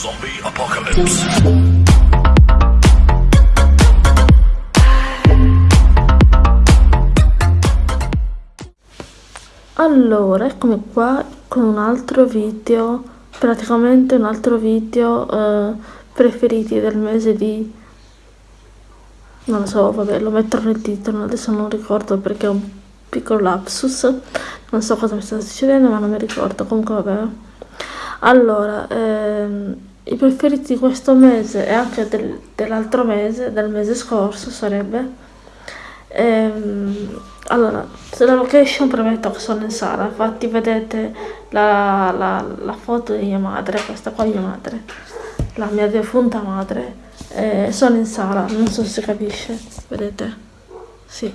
Zombie Apocalypse. Allora, eccomi qua con un altro video, praticamente un altro video eh, preferiti del mese di... non lo so, vabbè, lo metterò nel titolo, adesso non ricordo perché è un piccolo lapsus, non so cosa mi sta succedendo ma non mi ricordo, comunque vabbè. Allora, ehm, i preferiti di questo mese e anche del, dell'altro mese, del mese scorso sarebbe... Ehm, allora, la location premetto che sono in sala, infatti vedete la, la, la foto di mia madre, questa qua è mia madre, la mia defunta madre, eh, sono in sala, non so se capisce, vedete? Sì,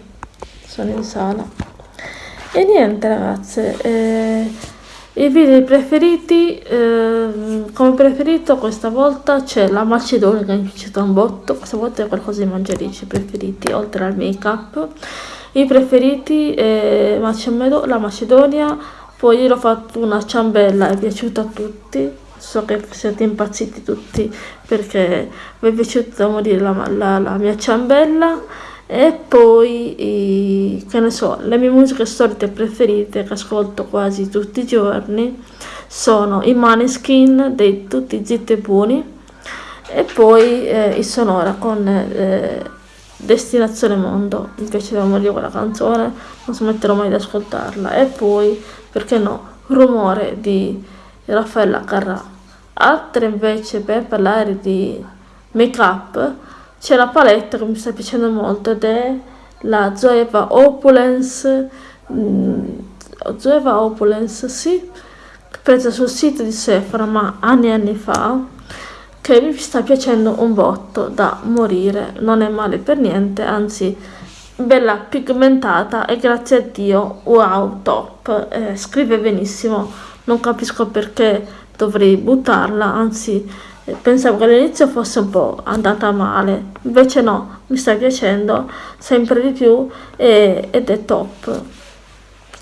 sono in sala. E niente ragazze, eh, i video preferiti, eh, come preferito questa volta c'è la Macedonia che mi è piaciuta un botto, questa volta è qualcosa di mangiarici preferiti, oltre al make up. I preferiti è la Macedonia, poi io ho fatto una ciambella, è piaciuta a tutti, so che siete impazziti tutti perché vi è piaciuta morire la, la, la mia ciambella e poi che ne so le mie musiche solite preferite che ascolto quasi tutti i giorni sono i Maneskin dei Tutti Zitti e Buoni e poi eh, i Sonora con eh, Destinazione Mondo. Mi piaceva morire quella canzone non smetterò mai di ascoltarla. E poi perché no Rumore di Raffaella Carrà. Altre invece per parlare di make up c'è la palette che mi sta piacendo molto ed è la Zoeva Opulence mm, Zoeva Opulence sì presa sul sito di Sephora ma anni e anni fa che mi sta piacendo un botto da morire. Non è male per niente anzi bella pigmentata e grazie a Dio wow top. Eh, scrive benissimo non capisco perché dovrei buttarla anzi pensavo che all'inizio fosse un po' andata male invece no mi sta piacendo sempre di più e, ed è top.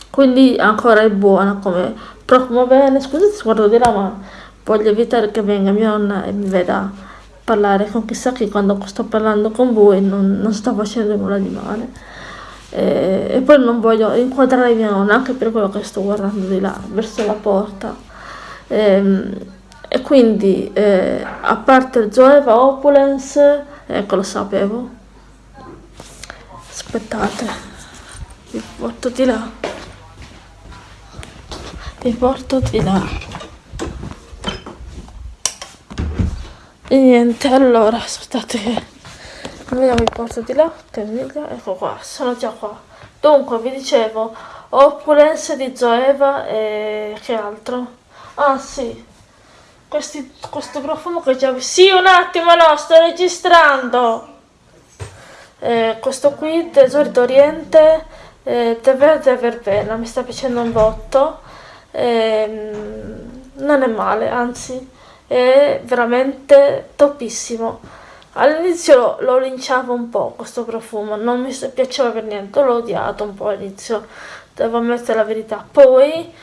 Quindi ancora è buona come profumo bene scusate se guardo di là ma voglio evitare che venga mia nonna e mi veda parlare con chissà chi quando sto parlando con voi non, non sto facendo nulla di male. E, e poi non voglio inquadrare mia nonna anche per quello che sto guardando di là verso la porta. Ehm, e quindi eh, a parte il Zoeva Opulence ecco lo sapevo. Aspettate vi porto di là. Vi porto di là. E niente allora aspettate che vediamo vi porto di là ecco qua sono già qua. Dunque vi dicevo Opulence di Zoeva e che altro? Ah sì questi, questo profumo che già... Sì, un attimo, no, sto registrando. Eh, questo qui, Tesori d'Oriente, eh, tè verde verbena, mi sta piacendo un botto. Eh, non è male, anzi, è veramente topissimo. All'inizio lo, lo, linciavo un po' questo profumo, non mi piaceva per niente, l'ho odiato un po' all'inizio, devo ammettere la verità. Poi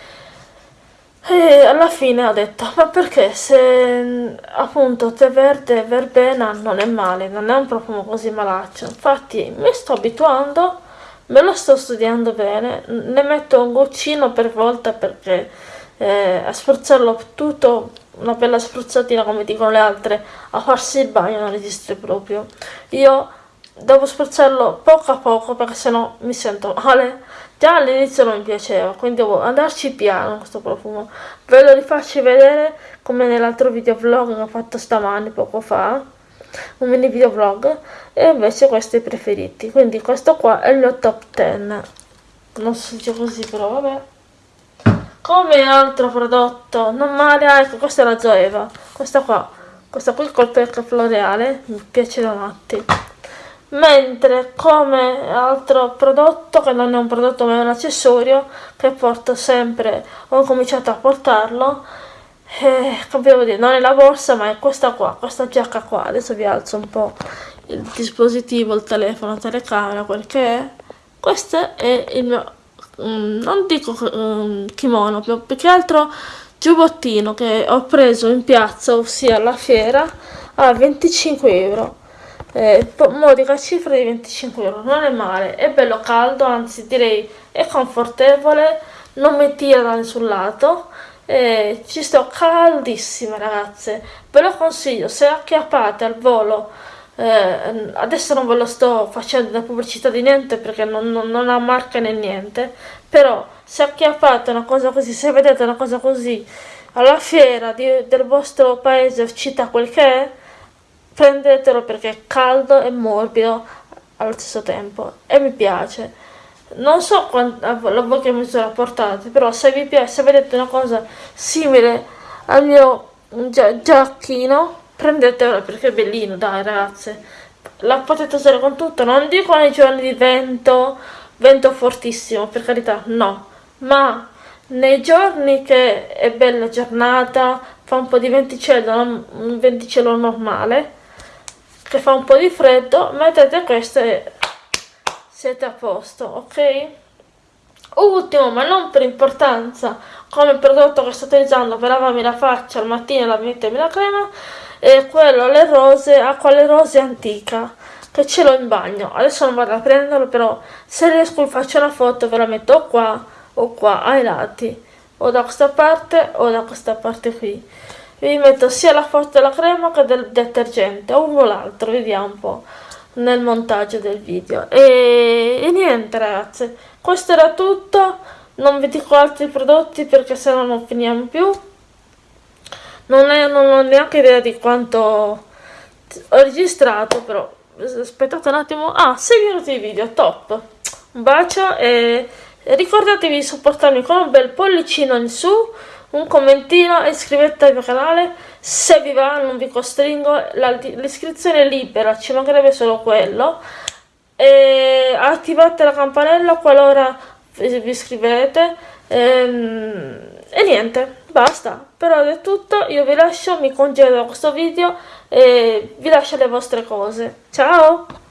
e alla fine ho detto, ma perché se appunto tè verde e verbena non è male, non è un profumo così malaccio. Infatti mi sto abituando, me lo sto studiando bene, ne metto un goccino per volta perché eh, a spruzzarlo tutto, una bella spruzzatina come dicono le altre, a farsi il bagno non esiste proprio. Io devo spruzzarlo poco a poco perché sennò mi sento male Già all'inizio non mi piaceva, quindi devo andarci piano questo profumo. Ve lo rifaccio vedere come nell'altro video vlog che ho fatto stamani, poco fa. Un mini video vlog. E invece questi preferiti. Quindi questo qua è il mio top 10. Non si dice così però vabbè. Come altro prodotto, non male, ah, ecco questa è la Zoeva. Questa qua, questa qui col perca floreale, mi piace da matti mentre come altro prodotto che non è un prodotto ma è un accessorio che porto sempre ho cominciato a portarlo eh, dire non è la borsa ma è questa qua questa giacca qua adesso vi alzo un po il dispositivo il telefono la telecamera quel che è questo è il mio um, non dico um, kimono più, più che altro giubbottino che ho preso in piazza, ossia alla fiera, a 25 euro. Eh, modica cifra di 25 euro, non è male, è bello caldo, anzi direi è confortevole, non mi tira da nessun lato. Eh, ci sto caldissima ragazze, ve lo consiglio, se acchiappate al volo eh, adesso non ve lo sto facendo da pubblicità di niente perché non, non, non ha marca né niente, però se acchiappate una cosa così, se vedete una cosa così alla fiera di, del vostro paese o città, quel che è, prendetelo perché è caldo e morbido allo stesso tempo e mi piace. Non so quant- a voi che misura portate, però se vi piace, se vedete una cosa simile al mio gia- giacchino, prendetelo perché è bellino, dai ragazze. La potete usare con tutto, non dico nei giorni di vento, vento fortissimo, per carità, no. Ma nei giorni che è bella giornata, fa un po' di venticello, un venticello normale, che fa un po' di freddo, mettete questo e siete a posto, ok? Ultimo, ma non per importanza, come prodotto che sto utilizzando per lavarmi la faccia al mattino e la mettermi la crema, e quello alle rose, acqua alle rose antica che ce l'ho in bagno adesso non vado a prenderlo però se riesco vi faccio una foto ve la metto qua o qua ai lati o da questa parte o da questa parte qui vi metto sia la foto della crema che del detergente uno o l'altro vediamo un po' nel montaggio del video. E, e niente ragazze questo era tutto. Non vi dico altri prodotti perché se no non finiamo più. Non, è, non ho neanche idea di quanto ho registrato però aspettate un attimo. Ah 6 minuti di video top. Un bacio e ricordatevi di supportarmi con un bel pollicino in su un commentino e iscrivetevi al mio canale. Se vi va non vi costringo. L'iscrizione è libera ci mancherebbe solo quello. E attivate la campanella qualora vi iscrivete e, ehm, e niente basta. Per ora è tutto. Io vi lascio mi congedo questo video e vi lascio le vostre cose. Ciao